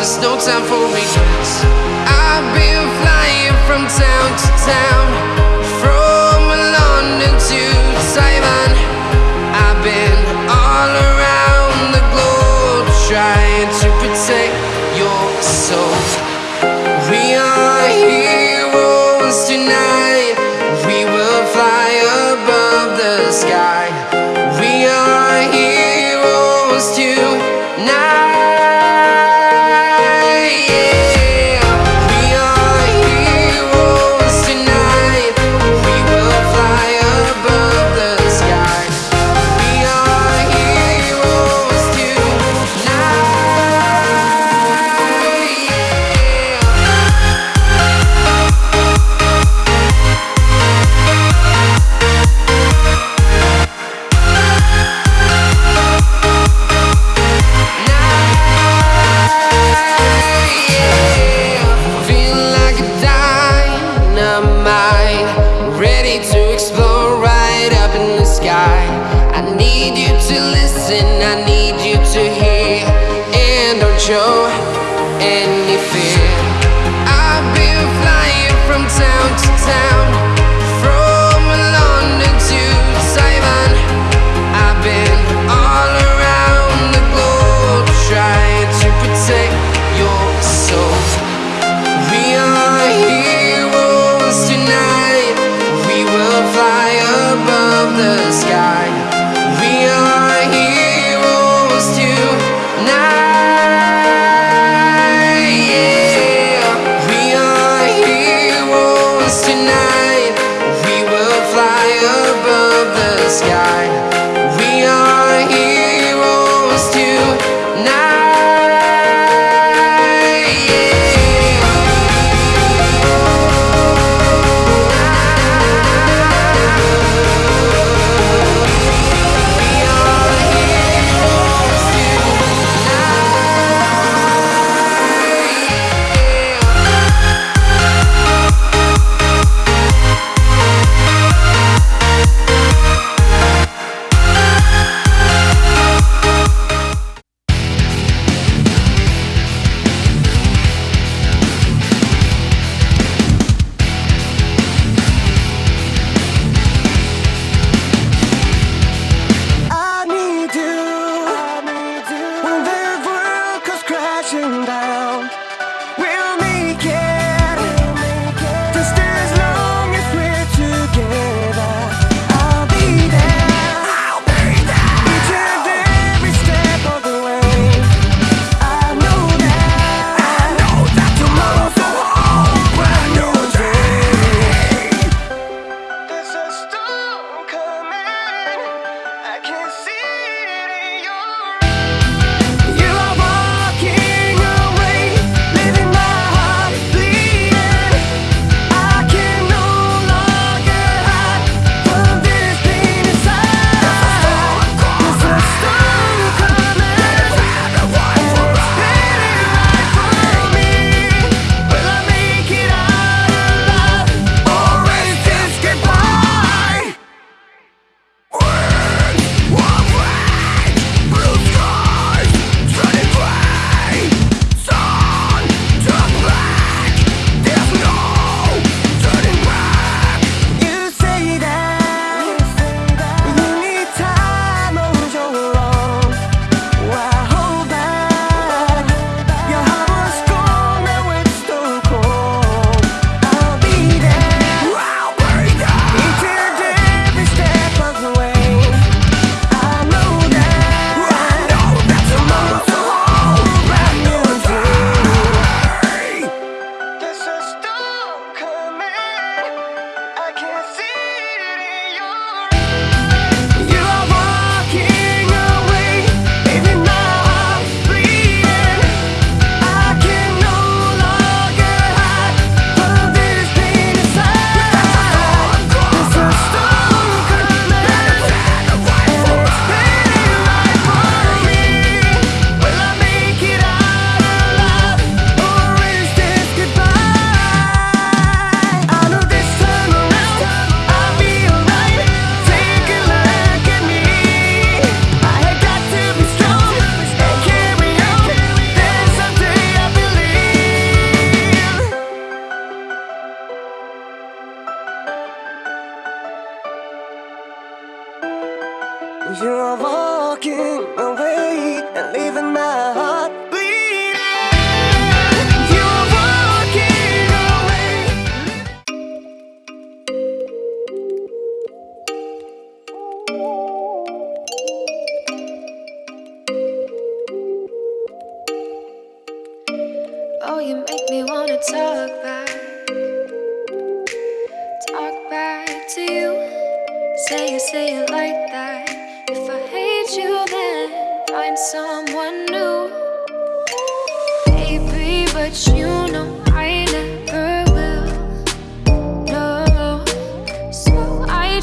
there's no time for regrets.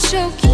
choke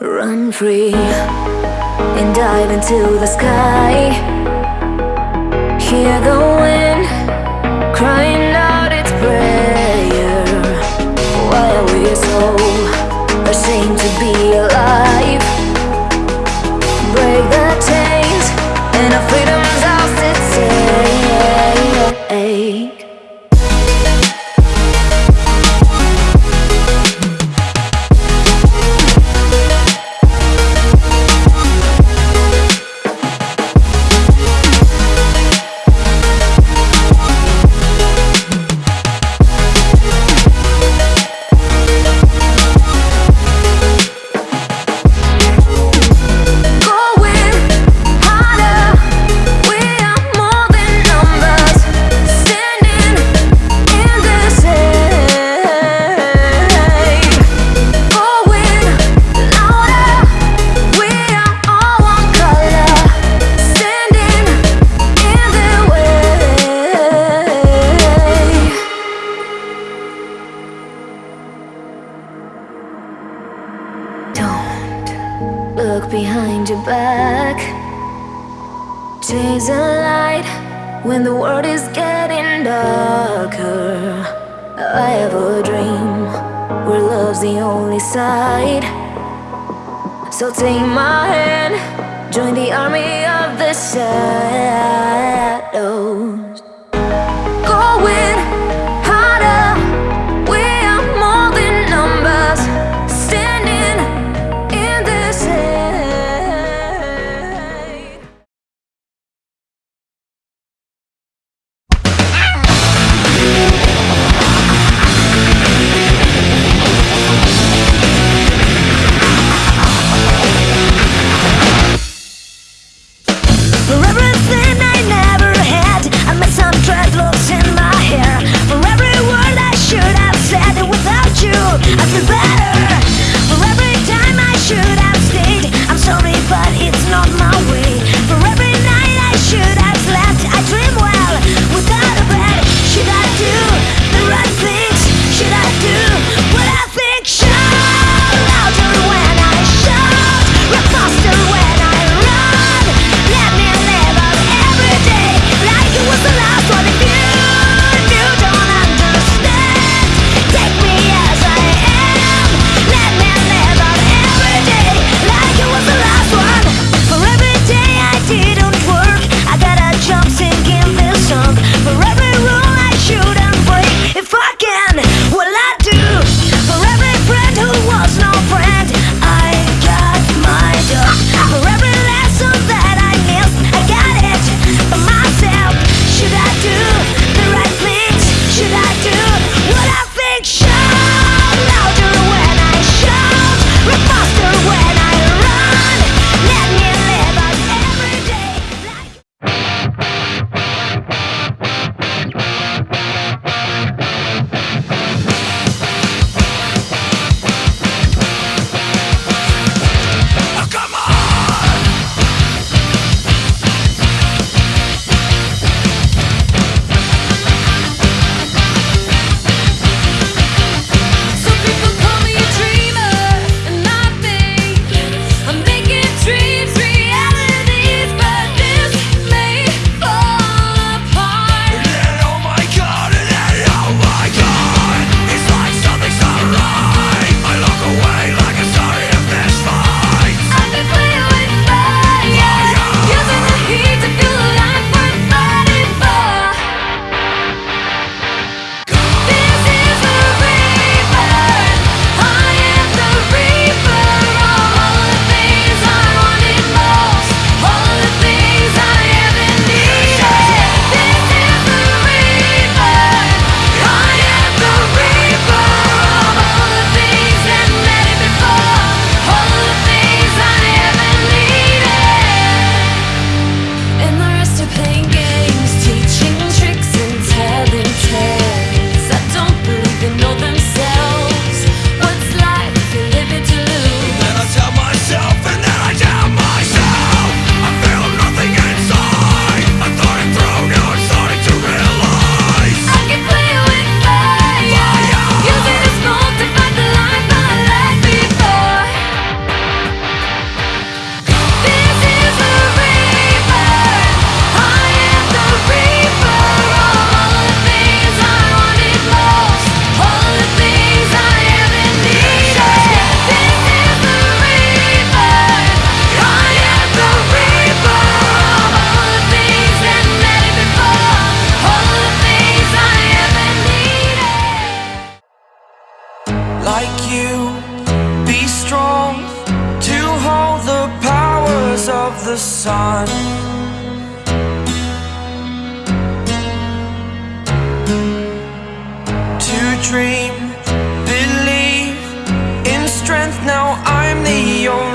Run free and dive into the sky Hear the wind crying out its prayer Why are we so ashamed to be alive? Back. Chase a light when the world is getting darker. I have a dream where love's the only side. So take my hand, join the army of the shadows. Dream, believe in strength Now I'm the only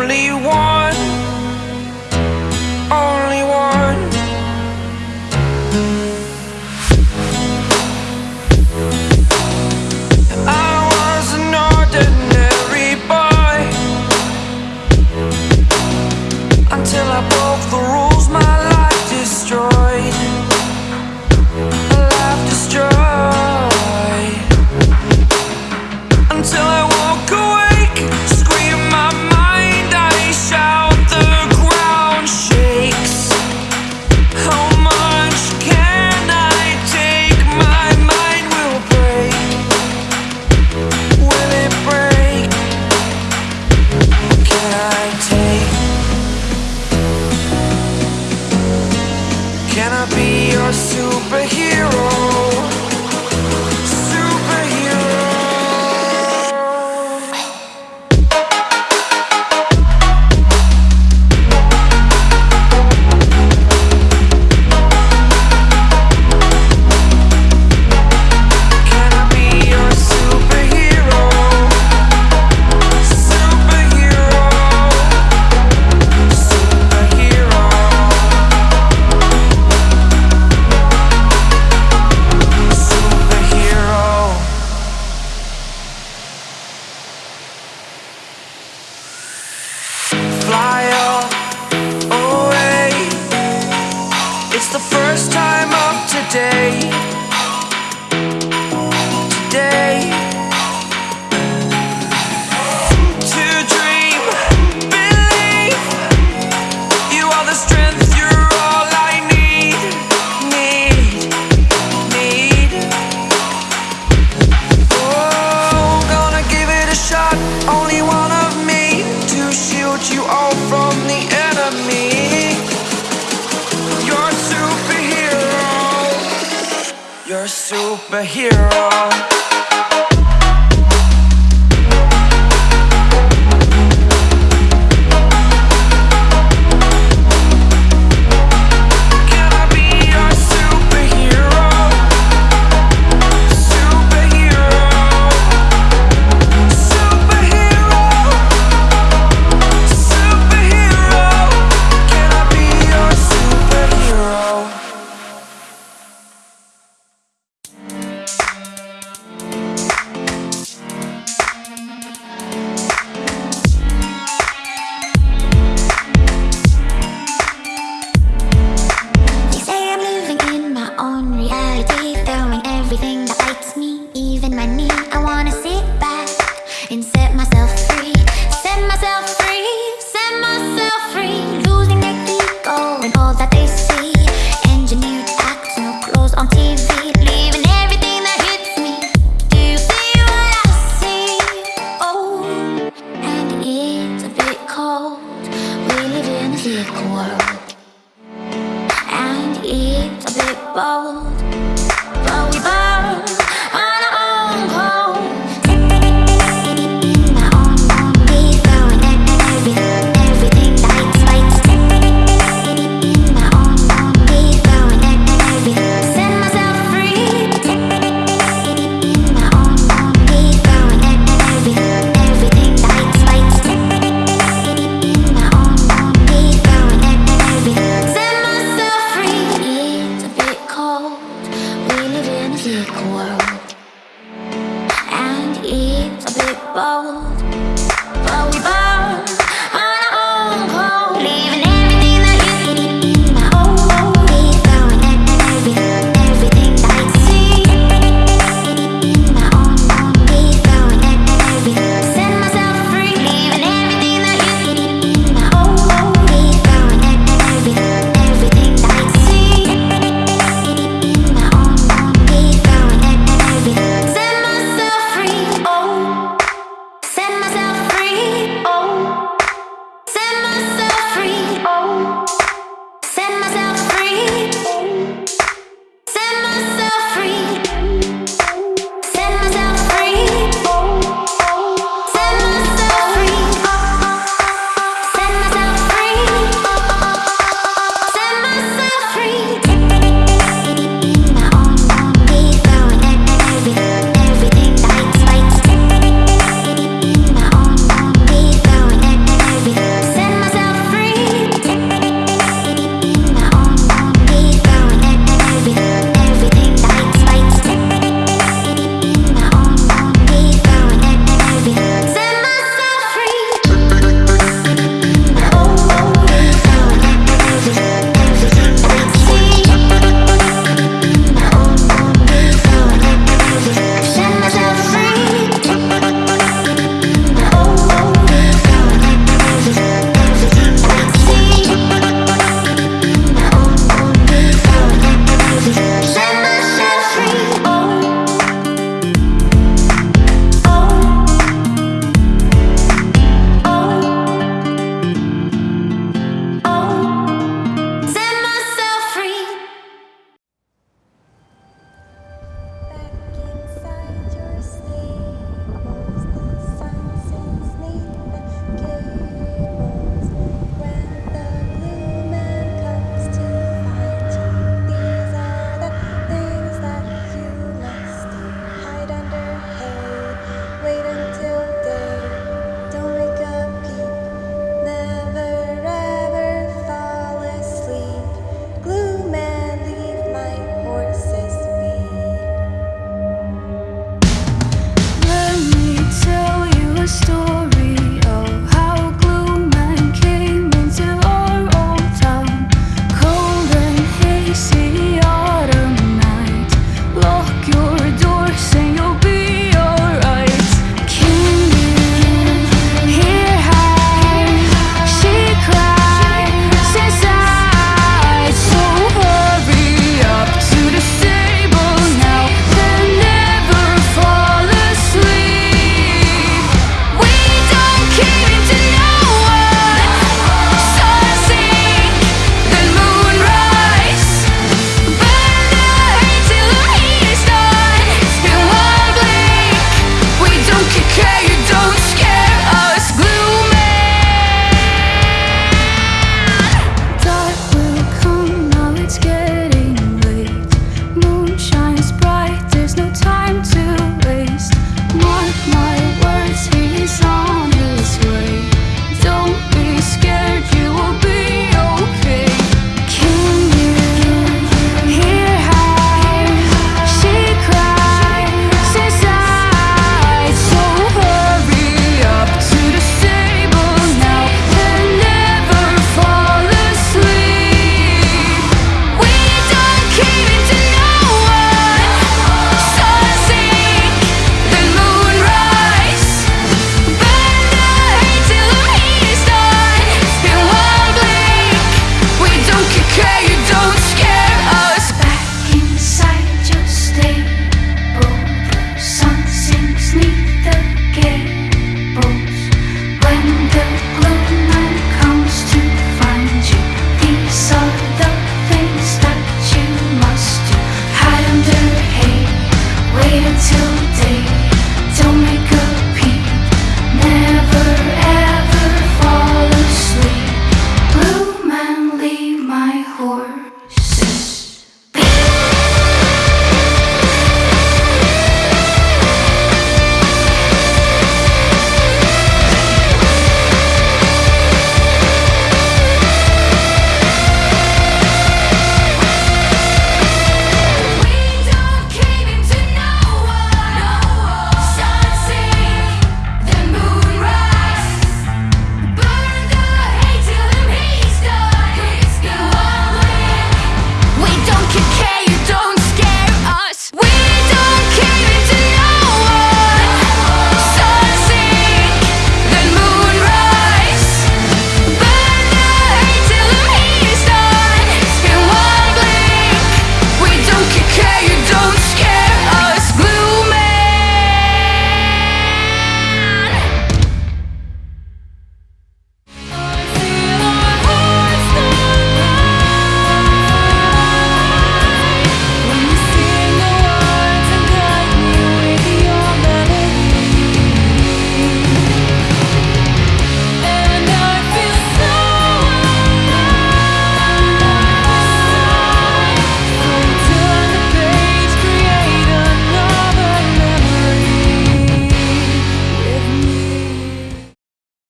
You're a superhero. Live